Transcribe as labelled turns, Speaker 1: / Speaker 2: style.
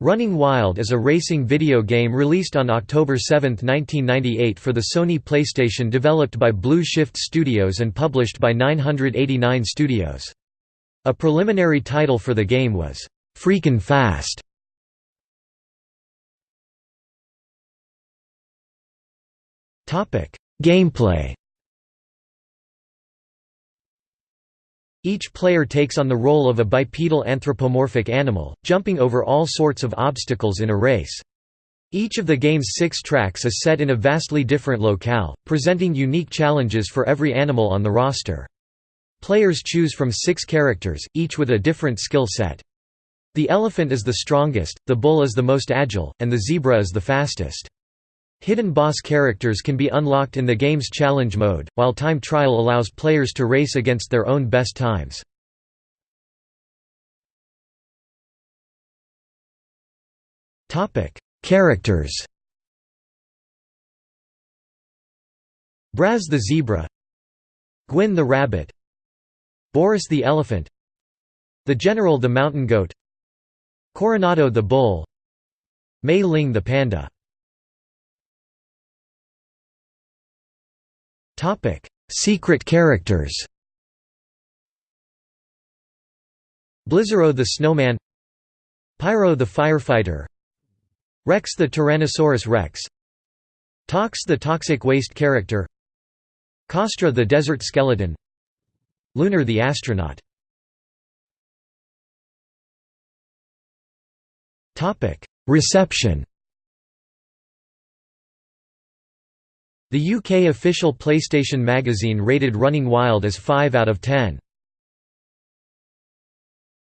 Speaker 1: Running Wild is a racing video game released on October 7, 1998 for the Sony PlayStation developed by Blue Shift Studios and published by 989 Studios. A preliminary title for the game was, "'Freakin' Fast". Gameplay Each player takes on the role of a bipedal anthropomorphic animal, jumping over all sorts of obstacles in a race. Each of the game's six tracks is set in a vastly different locale, presenting unique challenges for every animal on the roster. Players choose from six characters, each with a different skill set. The elephant is the strongest, the bull is the most agile, and the zebra is the fastest. Hidden boss characters can be unlocked in the game's challenge mode, while time trial allows players to race against their own best times. Characters Braz the zebra Gwyn the rabbit Boris the elephant The general the mountain goat Coronado the bull Mei Ling the panda Topic: Secret characters. Blizzaro the snowman, Pyro the firefighter, Rex the Tyrannosaurus rex, Tox the toxic waste character, Kostra the desert skeleton, Lunar the astronaut. Topic: Reception. The UK official PlayStation magazine rated Running Wild as 5 out of 10.